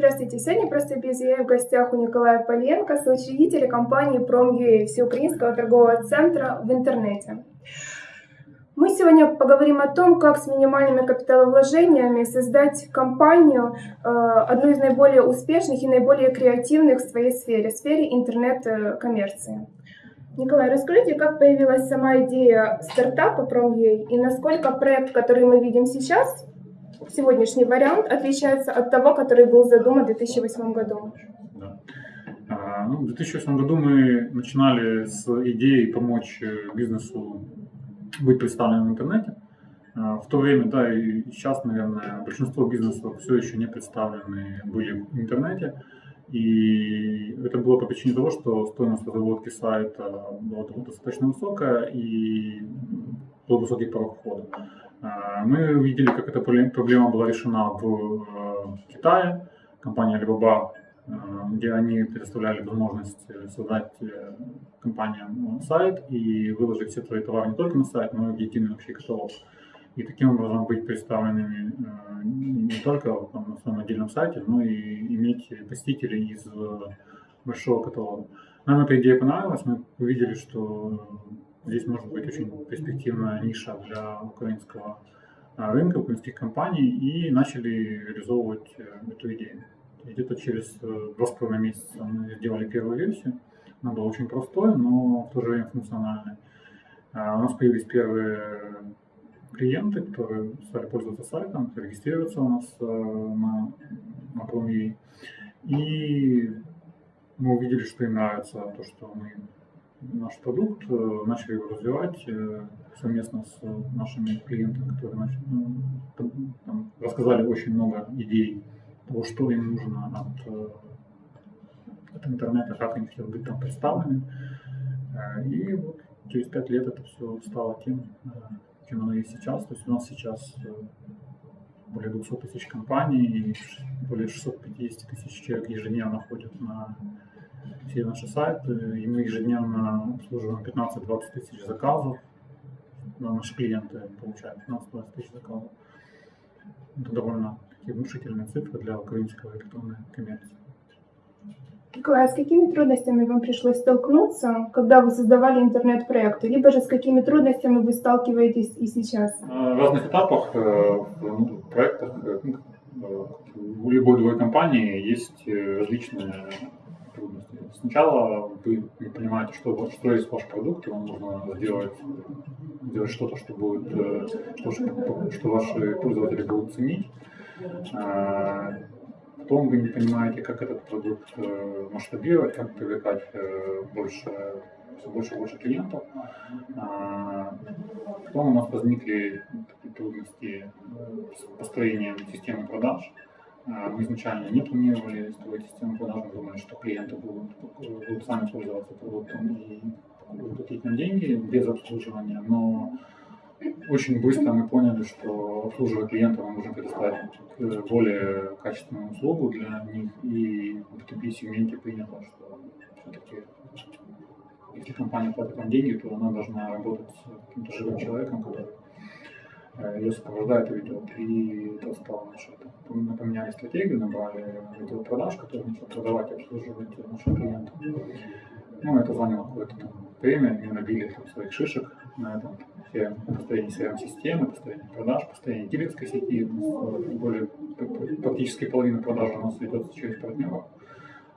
Здравствуйте, сегодня просто без я в гостях у Николая Поленко, соучредителя компании Prom.ua, всеукраинского торгового центра в интернете. Мы сегодня поговорим о том, как с минимальными капиталовложениями создать компанию, э, одну из наиболее успешных и наиболее креативных в своей сфере, в сфере интернет-коммерции. Николай, расскажите, как появилась сама идея стартапа Prom.ua и насколько проект, который мы видим сейчас, сегодняшний вариант отличается от того, который был задуман в 2008 году? Да. А, ну, в 2008 году мы начинали с идеей помочь э, бизнесу быть представленным в интернете. А, в то время, да, и сейчас, наверное, большинство бизнесов все еще не представлены были в интернете. И это было по причине того, что стоимость разработки сайта была достаточно высокая и был высокий порог входа. А, мы увидели, как эта проблема была решена в э, Китае. Компания Alibaba, э, где они предоставляли возможность создать э, компаниям сайт и выложить все твои товары не только на сайт, но и в единый общий каталог. И таким образом быть представленными не только на своем отдельном сайте, но и иметь посетителей из большого каталога. Нам эта идея понравилась, мы увидели, что Здесь может быть очень перспективная ниша для украинского а, рынка, украинских компаний, и начали реализовывать э, эту идею. Где-то через э, два с половиной месяца мы сделали первую версию. Она была очень простой, но в то же время функциональной. А, у нас появились первые клиенты, которые стали пользоваться сайтом, регистрироваться у нас э, на, на Promi. И мы увидели, что им нравится то, что мы наш продукт, э, начали его развивать э, совместно с нашими клиентами, которые начали, ну, там, рассказали очень много идей того, что им нужно от, э, от интернета, как они хотят быть там представлены. И вот через пять лет это все стало тем, чем оно есть сейчас. То есть у нас сейчас более 200 тысяч компаний и более 650 тысяч человек ежедневно ходят на все наши сайты, и мы ежедневно обслуживаем 15-20 тысяч заказов. Наши клиенты получают 15-20 тысяч заказов. Это довольно такие внушительные цифры для украинской электронной коммерции. Николай, а с какими трудностями вам пришлось столкнуться, когда вы создавали интернет-проекты? Либо же с какими трудностями вы сталкиваетесь и сейчас? В разных этапах э, в проектах э, ну, у любой другой компании есть э, различные. Сначала вы не понимаете, что, что есть ваш продукт, вам нужно сделать, сделать что-то, что будет, что, что ваши пользователи будут ценить. А, потом вы не понимаете, как этот продукт э, масштабировать, как привлекать э, больше, все больше и больше клиентов. А, потом у нас возникли трудности с построением системы продаж. Мы изначально не планировали строить систему продаж, мы думали, что клиенты будут, будут сами пользоваться продуктом и платить нам деньги без обслуживания, но очень быстро мы поняли, что обслуживая клиента мы можем предоставить более качественную услугу для них, и в B2B сегменте принято, что все-таки если компания платит нам деньги, то она должна работать с каким-то живым человеком, который ее сопровождает. И это стало наше. Мы поменяли стратегию, набрали отдел продаж, который начал продавать и обслуживать наших клиентов. Ну, это заняло какое-то время, мы набили там, своих шишек на этом. Все построение CRM-системы, построение продаж, построение дилерской сети. Более, практически половина продаж у нас ведется через партнеров.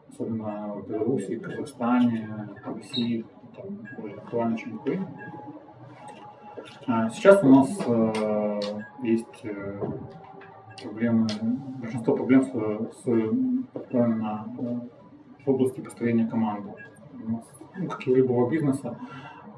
Особенно в Беларуси, Казахстане, России, там более актуально, чем в Украине. А, сейчас у нас э, есть э, проблемы, большинство проблем с, с на, э, в области построения команды. ну, как и любого бизнеса,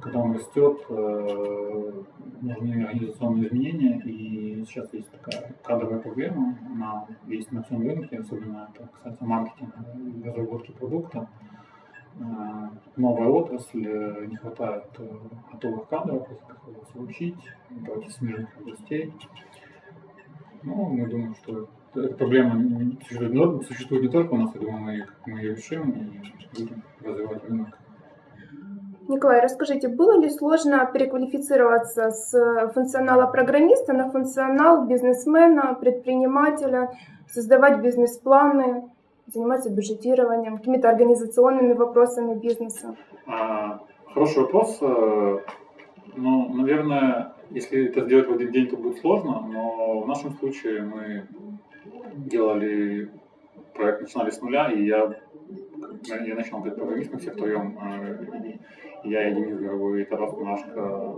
когда он растет, нужны организационные изменения, и сейчас есть такая кадровая проблема, она есть на всем рынке, особенно это касается маркетинга и разработки продукта. Новая отрасль, э, не хватает э, готовых кадров, их приходится учить, брать из смежных областей. Но мы думаем, что эта проблема существует не только у нас, я думаю, мы, мы ее решим и будем развивать рынок. Николай, расскажите, было ли сложно переквалифицироваться с функционала программиста на функционал бизнесмена, предпринимателя, создавать бизнес-планы? Занимается бюджетированием, какими-то организационными вопросами бизнеса? А, хороший вопрос. Э, ну, наверное, если это сделать в один день, то будет сложно, но в нашем случае мы делали проект, начинали с нуля, и я, я начал как программист, мы все втроем, э, я и Денис Горовой, и Тарас Машко,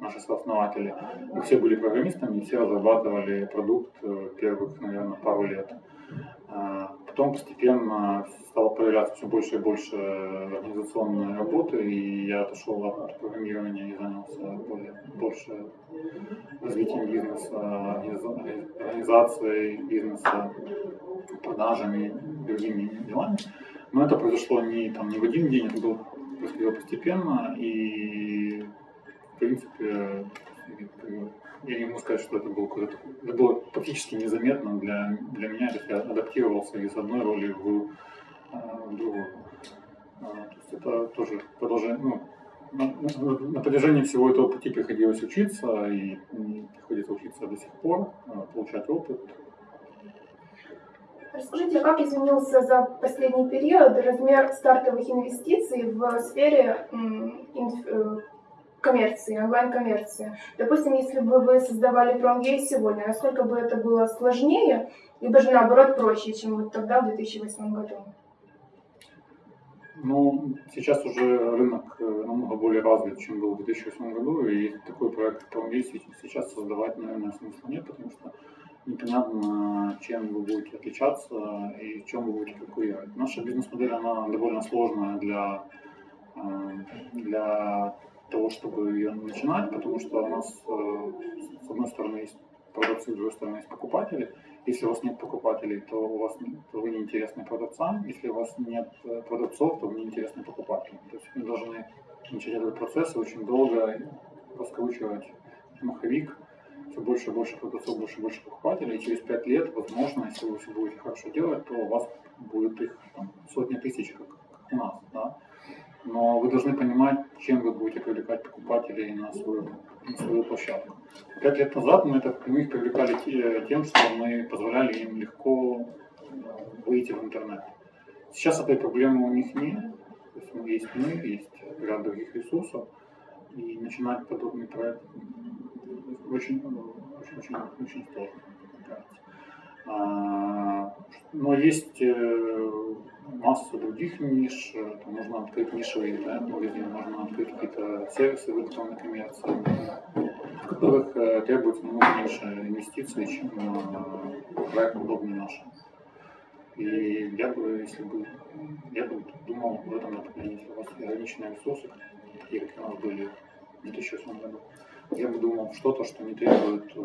наши сооснователи, мы все были программистами, и все разрабатывали продукт э, первых, наверное, пару лет. А, потом постепенно стало появляться все больше и больше организационной работы, и я отошел от программирования и занялся более, больше развитием бизнеса, организацией бизнеса, продажами, другими делами. Но это произошло не, там, не в один день, это было происходило постепенно, и в принципе я не могу сказать, что это было какое-то... Это было практически незаметно для, для меня, то есть я адаптировался из одной роли в, а, в другую. А, то есть это тоже продолжение, ну, на, на, на протяжении всего этого пути приходилось учиться, и, и приходится учиться до сих пор, а, получать опыт. Расскажите, как изменился за последний период размер стартовых инвестиций в сфере э, коммерции, онлайн-коммерции. Допустим, если бы вы создавали PromGay сегодня, насколько бы это было сложнее, либо же наоборот проще, чем вот тогда, в 2008 году? Ну, сейчас уже рынок э, намного более развит, чем был в 2008 году, и такой проект, PromGay, сейчас создавать, наверное, смысла нет, потому что непонятно, чем вы будете отличаться и чем вы будете конкурировать. Наша бизнес-модель, она довольно сложная для, э, для того, чтобы ее начинать, потому что у нас э, с одной стороны есть продавцы, с другой стороны есть покупатели. Если у вас нет покупателей, то, у вас, то вы неинтересны продавцам. Если у вас нет э, продавцов, то вы неинтересны покупателям. То есть мы должны начать этот процесс очень долго раскручивать маховик, все больше и больше продавцов, больше и больше покупателей. И через пять лет, возможно, если вы все будете хорошо делать, то у вас будет их там, сотни тысяч, как, нас. Да? но вы должны понимать, чем вы будете привлекать покупателей на свою, на свою площадку. Пять лет назад мы, это, мы их привлекали тем, что мы позволяли им легко э, выйти в интернет. Сейчас этой проблемы у них нет. То есть, ну, есть мы, есть ряд других ресурсов. И начинать подобный проект очень, очень, очень, очень сложно. А, но есть э, масса других ниш, там можно открыть нишевый интернет-магазин, можно открыть какие-то сервисы в электронной коммерции, в которых э, требуется намного меньше инвестиций, чем проект подобный наш. И я бы, если бы, я бы думал в этом направлении, если у вас ограниченные ресурсы, такие, как у нас были в 2008 году, я бы думал что-то, что не требует э,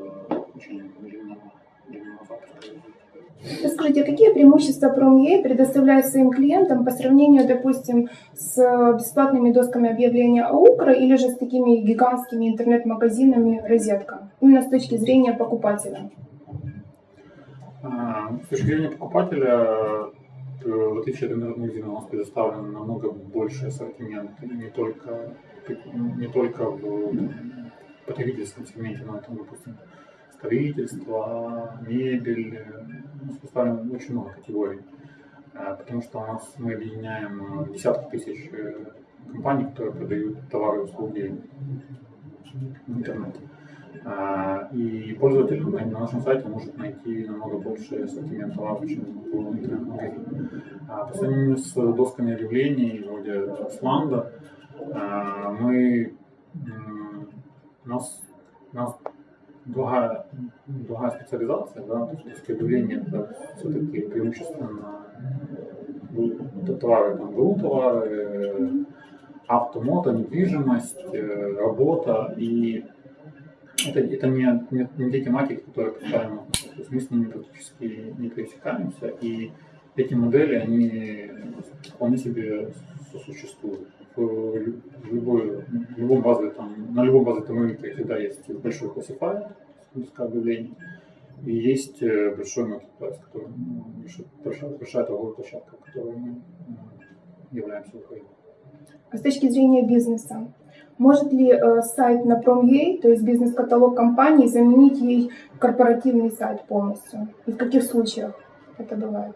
очень длинного Расскажите, какие преимущества PromEA предоставляет своим клиентам по сравнению, допустим, с бесплатными досками объявления АУКРа или же с такими гигантскими интернет-магазинами «Розетка», именно с точки зрения покупателя? А, с точки зрения покупателя, э, в отличие от интернет-магазина, у нас предоставлен намного больше ассортимент, не только, не только в потребительском сегменте, но это, допустим, строительство, мебель, ну, поставим очень много категорий, а, потому что у нас мы объединяем э, десятки тысяч э, компаний, которые продают товары и услуги в интернете. А, и пользователь на нашем сайте может найти намного больше ассортимент товаров, чем в интернет-магазине. А по сравнению с досками объявлений, вроде Сланда, мы, у нас, у нас другая, другая специализация, да, то есть распределение это все-таки преимущественно товары, там, ГРУ товары, автомото, недвижимость, э, работа и это, это не, не, не те тематики, которые представлены. То есть мы с ними практически не пересекаемся, и эти модели, они вполне себе сосуществуют. В, любой, любом базе, там, на любом базовом рынке всегда есть большой классифайер, списка объявлений, и есть э, большой marketplace, который, ну, большая, большая торговая площадка, которой мы являемся Украиной. А с точки зрения бизнеса, может ли э, сайт на Prom.ua, то есть бизнес-каталог компании, заменить ей корпоративный сайт полностью? И в каких случаях это бывает?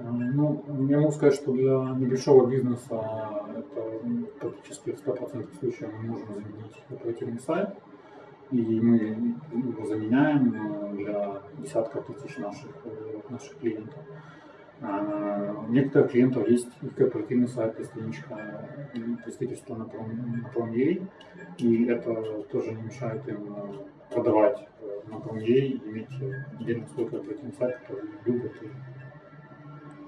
Ну, я могу сказать, что для небольшого бизнеса это практически в 100% случаев мы можем заменить оперативный сайт. И мы его заменяем э, для десятков тысяч наших, э, наших клиентов. А у некоторых клиентов есть и корпоративный сайт, и страничка представительства на Prom.ua, и это тоже не мешает им продавать на Prom.ua и иметь отдельный свой корпоративный сайт, который любят и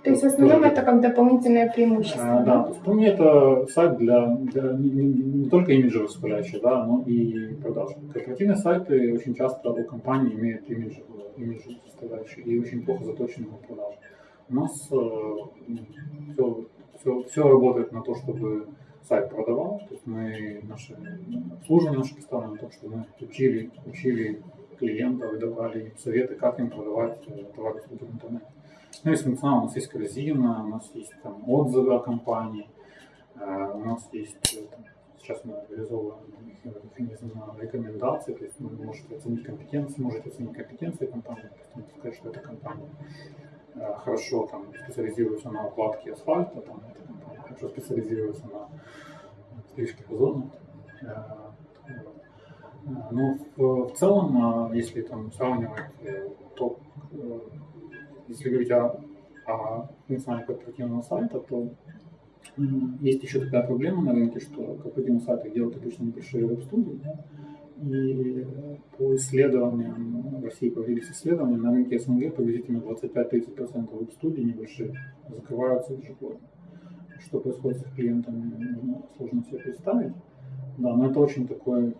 то есть в основном это как дополнительное преимущество. А, да, то есть мне это сайт для, для не, не, не только имиджевой составляющей, да, но и продаж. Корпоративные сайты очень часто у компании имеют имиджевую, имиджевую составляющую и очень плохо заточены на продажи. У нас э, все, все, все работает на то, чтобы сайт продавал. То есть мы наши обслуживание наше поставлено на том, что мы учили, учили клиентов и давали советы, как им продавать товары в интернете. Ну, есть функционал, у нас есть корзина, у нас есть там отзывы о компании, у нас есть, там, сейчас мы реализовываем механизм рекомендаций, то есть вы можете оценить компетенции, можете оценить компетенции компании, сказать, что эта компания хорошо там специализируется на укладке асфальта, там эта компания хорошо специализируется на стрижке газона. Но в, в целом, если там сравнивать топ если говорить о, о функционале корпоративного сайта, то есть еще такая проблема на рынке, что корпоративные сайты делают обычно небольшие веб-студии, да? и по исследованиям, в России появились исследования, на рынке СНГ приблизительно 25-30% веб-студий небольшие закрываются ежегодно. Что происходит с клиентами, ну, сложно себе представить. Да, но это очень такой,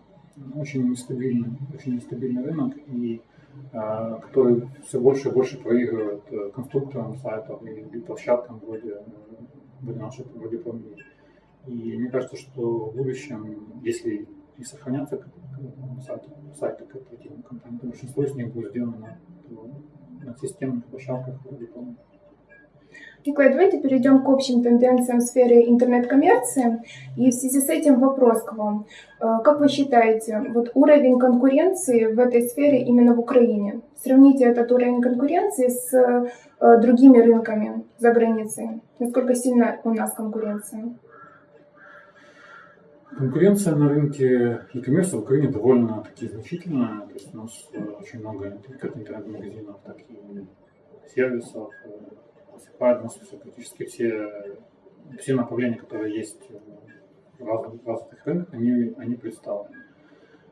очень нестабильный, очень нестабильный рынок, и а, который все больше и больше проигрывает э, конструкторам сайтов и площадкам вроде, э, вроде нашей, вроде Prom.me. И мне кажется, что в будущем, если и сохранятся сайты, сайты корпоративных компаний, то большинство из них будет сделано на, на системных площадках вроде Prom.me. Николай, давайте перейдем к общим тенденциям в сфере интернет-коммерции. И в связи с этим вопрос к вам. Э, как вы считаете, вот уровень конкуренции в этой сфере именно в Украине? Сравните этот уровень конкуренции с э, другими рынками за границей. Насколько сильна у нас конкуренция? Конкуренция на рынке e-commerce в Украине довольно-таки значительная. То есть у нас э, очень много интернет-магазинов, так и сервисов, покрывает нас практически все, все направления, которые есть в разных, в разных рынках, они, они представлены.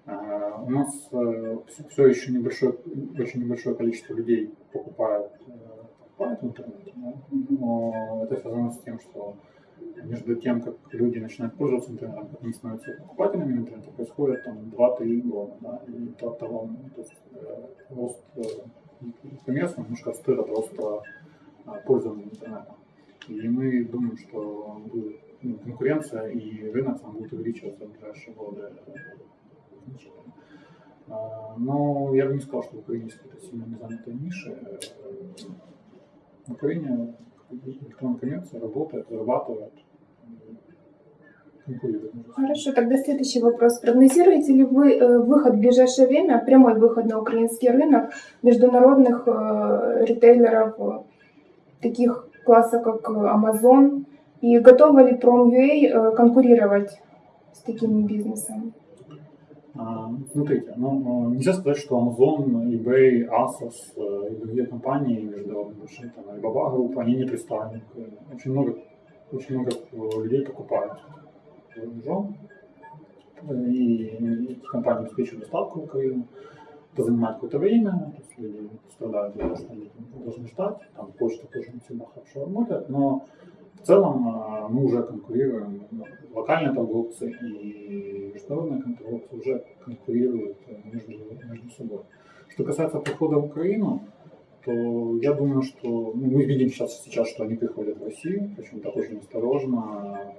Uh, у нас uh, все, все еще небольшое, очень небольшое количество людей покупают, uh, покупают в интернете, да? но это связано с тем, что между тем, как люди начинают пользоваться интернетом, как они становятся покупателями интернета, происходит там 2-3 года. Да? И то, того, то есть, э, рост э, коммерции немножко отстоит от роста пользования интернетом. И мы думаем, что будет ну, конкуренция и рынок там будет увеличиваться в ближайшие годы а, Но я бы не сказал, что в Украине есть какие-то сильно незанятые ниши. В Украине электронная коммерция работает, зарабатывает, Хорошо, тогда следующий вопрос. Прогнозируете ли вы э, выход в ближайшее время, прямой выход на украинский рынок международных э, ритейлеров таких классов, как Amazon, и готова ли Prom.ua э, конкурировать с таким бизнесом? А, смотрите, ну, нельзя сказать, что Amazon, eBay, Asos э, и другие компании международные, большие, там, Alibaba Group, они не представлены. Очень много, очень много людей покупают за и эти компании обеспечивают доставку в Украину это занимает какое-то время, люди страдают что они должны ждать, там почта тоже не всегда хорошо работает, но в целом а, мы уже конкурируем, ну, локальные торговцы и международные торговцы уже конкурируют между, между собой. Что касается прихода в Украину, то я думаю, что ну, мы видим сейчас, сейчас, что они приходят в Россию, причем так очень осторожно,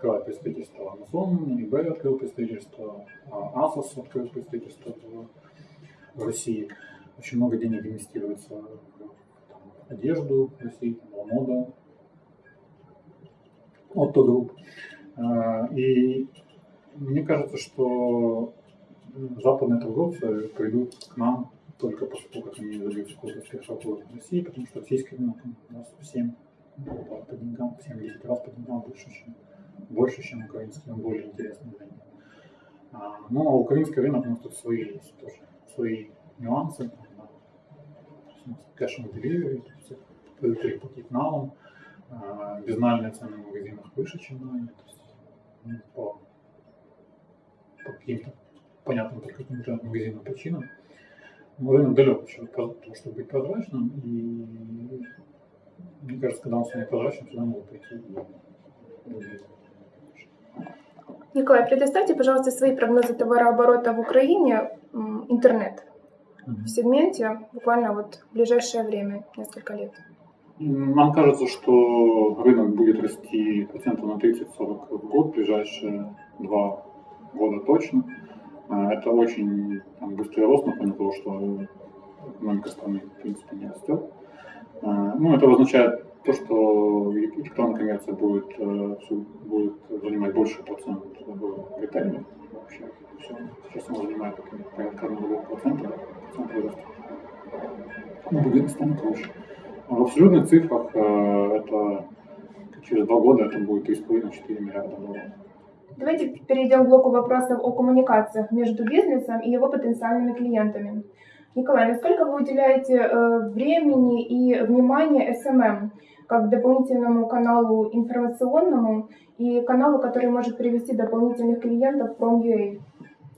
открывает представительство Amazon, eBay открыл представительство, Asos открыл представительство в России. Очень много денег инвестируется в одежду в России, в мода, Otto Group. А, и мне кажется, что западные торговцы придут к нам только после того, как они добьются какого-то в России, потому что российский рынок у нас в 7 по деньгам, 7-10 раз по деньгам больше, чем, больше, чем украинский, он более интересный для них. А, но украинский рынок, у нас тут свои есть тоже, свои нюансы. On delivery, при пакет налом, безнальные цены в магазинах выше, чем на то есть, ну, по, по каким-то понятным только каким-то магазинным причинам. Но рынок далек еще от того, чтобы быть прозрачным, и мне кажется, когда он станет прозрачным, сюда могут прийти Николай, предоставьте, пожалуйста, свои прогнозы товарооборота в Украине, интернет, в сегменте буквально вот в ближайшее время, несколько лет. Нам кажется, что рынок будет расти процентов на 30-40 в год, в ближайшие два года точно. А, это очень там, быстрый рост на фоне того, что экономика страны в принципе не растет. А, ну, это означает то, что электронная коммерция будет, э, будет занимать больше процент в ритейле вообще. Все. Сейчас она занимает порядка 1,2%, процента роста. Ну, будет станет выше. А в абсолютных цифрах э, это через два года это будет 3,5-4 миллиарда долларов. Давайте перейдем к блоку вопросов о коммуникациях между бизнесом и его потенциальными клиентами. Николай, насколько вы уделяете э, времени и внимания SMM как дополнительному каналу информационному и каналу, который может привести дополнительных клиентов в Prom.ua?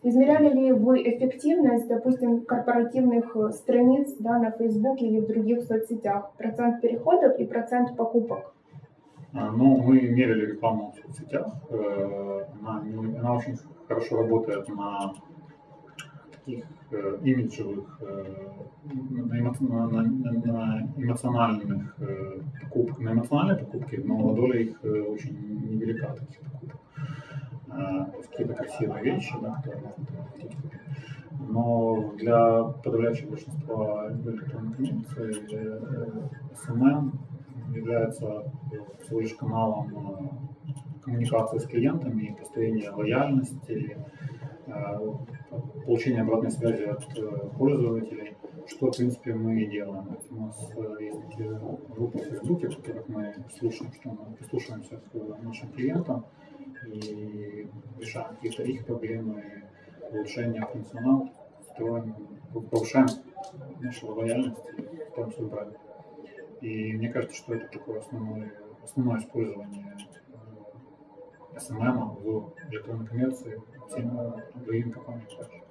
Измеряли ли вы эффективность, допустим, корпоративных э, страниц да, на Facebook или в других соцсетях? Процент переходов и процент покупок? А, ну, мы мерили рекламу в соцсетях. Э, она, она очень хорошо работает на таких э, имиджевых, на, на, на эмоциональных покупках, на эмоциональной покупке, но доля их очень невелика таких покупок какие-то красивые вещи, да, которые можно купить. Но для подавляющего большинства электронной коммерции SMM является всего лишь каналом э, коммуникации с клиентами, построения лояльности, э, получения обратной связи от э, пользователей, что, в принципе, мы и делаем. У нас есть такие группы в Фейсбуке, в которых мы слушаем, что мы прислушиваемся к нашим клиентам, и решаем какие-то их проблемы, улучшение функционала, строим, повышаем нашу лояльность и пытаемся убрать. И мне кажется, что это такое основное, основное использование SMM в электронной коммерции компаниям также.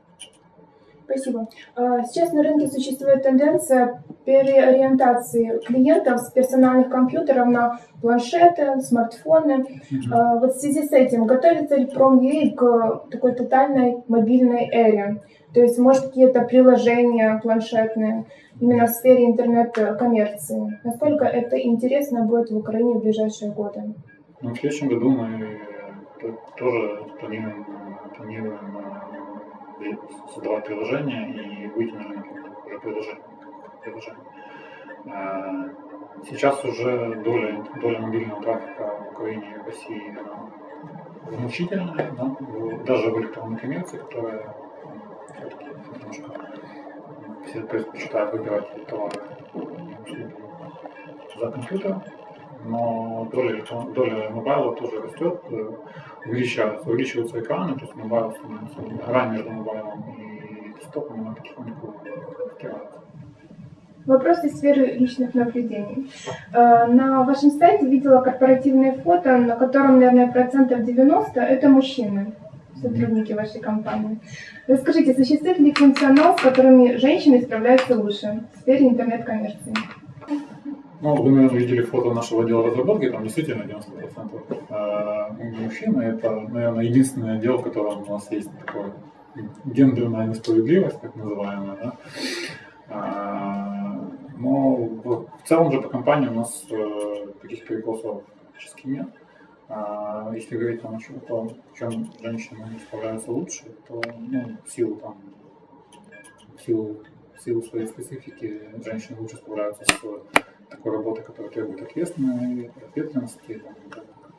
Спасибо. А, сейчас на рынке существует тенденция переориентации клиентов с персональных компьютеров на планшеты, смартфоны. Mm-hmm. Вот в связи с этим готовится ли Prom.ua к такой тотальной мобильной эре? То есть, может, какие-то приложения планшетные именно в сфере интернет-коммерции. Насколько это интересно будет в Украине в ближайшие годы? Ну, в следующем году мы тоже планируем, планируем создавать приложение и выйти на рынок уже приложение. приложение. А, сейчас уже доля, доля мобильного трафика в Украине и в России значительная, да? даже в электронной коммерции, которая все-таки немножко все предпочитают выбирать товары за компьютером, но доля, доля mobile а тоже растет, э, увеличивается, увеличиваются экраны, то есть mobile становится, грань между mobile ом и десктопом, она потихоньку стирается. Вопрос из сферы личных наблюдений. Э, на вашем сайте видела корпоративное фото, на котором, наверное, процентов 90 это мужчины, сотрудники вашей компании. Расскажите, существует ли функционал, с которыми женщины справляются лучше в сфере интернет-коммерции? Ну, вы, наверное, видели фото нашего отдела разработки, там действительно 90% а, мужчины. Это, наверное, единственный отдел, в котором у нас есть такое гендерная несправедливость, так называемая. Да? А, но в целом же по компании у нас э, таких перекосов практически нет. Если говорить там, о том, в чем женщины справляются лучше, то ну, в силу там, в силу, в силу своей специфики женщины лучше справляются с такой работы, которая требует ответственности, ответственности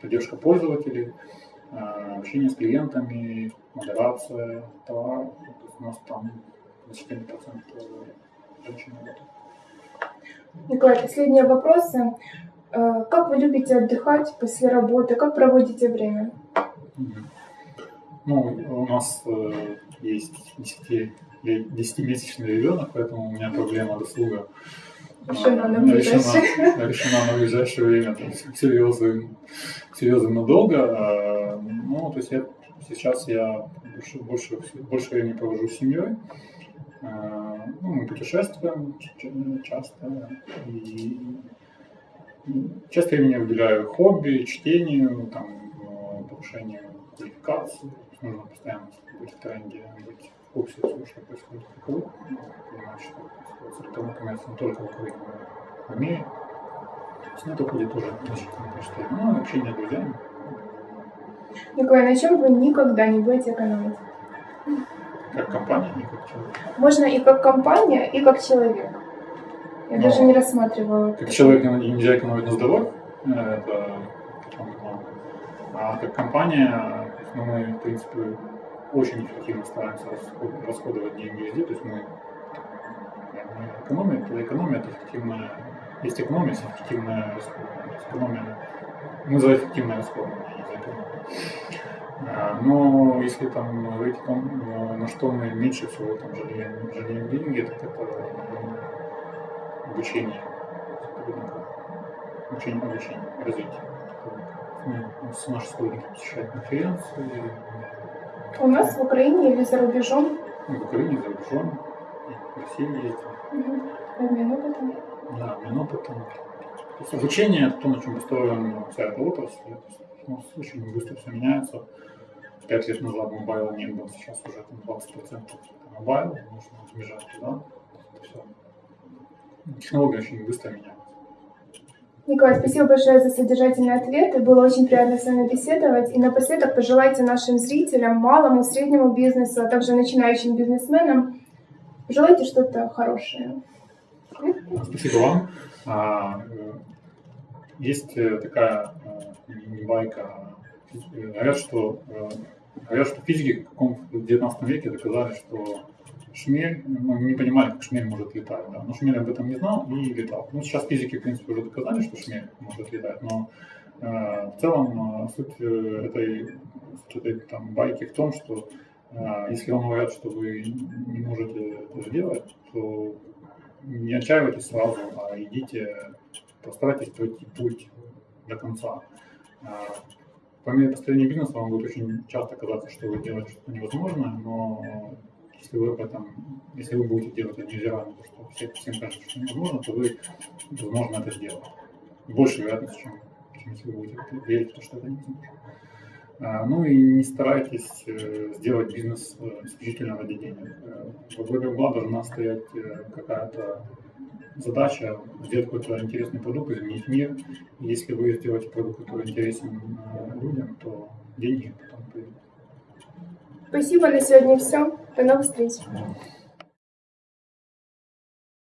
поддержка пользователей, а, общение с клиентами, модерация товаров. у нас там 21% женщин работают. Николай, последние вопросы. Э, как вы любите отдыхать после работы? Как проводите время? Ну, у нас э, есть 10-месячный ребенок, поэтому у меня проблема досуга решена на ближайшее, решена на ближайшее время, то есть серьезно, серьезно надолго. А, ну, то есть я, сейчас я больше, больше, больше времени провожу с семьей. А, ну, мы путешествуем часто. И часто времени уделяю хобби, чтению, там, повышению квалификации. Нужно постоянно быть в тренде, быть курсе всего, что происходит вокруг. Понимать, что электронный коммерс не только в Украине, но и в мире. С ней уходит тоже количество времени. Ну, общение с друзьями. Николай, на чем вы никогда не будете экономить? Как компания, не как человек. Можно и как компания, и как человек. Я Но даже не рассматривала. Как человек нельзя экономить на здоровье, э, это а как компания, ну, мы, в принципе, очень эффективно стараемся расходовать деньги везде, то есть мы экономия, это экономия, это эффективная, есть экономия, есть эффективная расходование. Экономия, мы за эффективное расходование, не за экономию. Но если там говорить на что мы меньше всего там жалеем, жалеем деньги, так это обучение обучение, обучение, развитие. Мы с нашей сотрудники посещают конференции. У нас в Украине или за рубежом? В Украине, за рубежом, в России ездим. Обмен опытом. Да, обмен опытом. То есть обучение – это то, на чем построена вся эта отрасль. У нас очень быстро все меняется. Пять лет назад mobile а не было, сейчас уже там 20% mobile, нужно бежать туда. Это все. Технологии очень быстро меняются. Николай, спасибо большое за содержательный ответ. Было очень приятно с вами беседовать. И напоследок пожелайте нашим зрителям, малому, среднему бизнесу, а также начинающим бизнесменам Желайте что-то хорошее. Спасибо вам. А, есть э, такая э, байка. Говорят, что, э, говорят, что физики в 19 веке доказали, что шмель, ну, не понимали, как шмель может летать, да, но шмель об этом не знал и летал. Ну, сейчас физики, в принципе, уже доказали, что шмель может летать, но э, в целом суть этой, суть этой там, байки в том, что а, если вам говорят, что вы не можете это сделать, то не отчаивайтесь сразу, а идите, постарайтесь пройти путь до конца. А, по мере построения бизнеса вам будет очень часто казаться, что вы делаете что-то невозможное, но если вы об этом, если вы будете делать это на то, что все, всем кажется, что невозможно, то вы, возможно, это сделаете. Больше вероятность, чем, чем если вы будете верить в то, что это невозможно. А, ну и не старайтесь э, сделать бизнес э, исключительно ради денег. Э, во главе угла должна стоять какая-то задача сделать какой-то интересный продукт, изменить мир. И если вы сделаете продукт, который интересен людям, то деньги потом придут. Спасибо, на сегодня все. До новых встреч.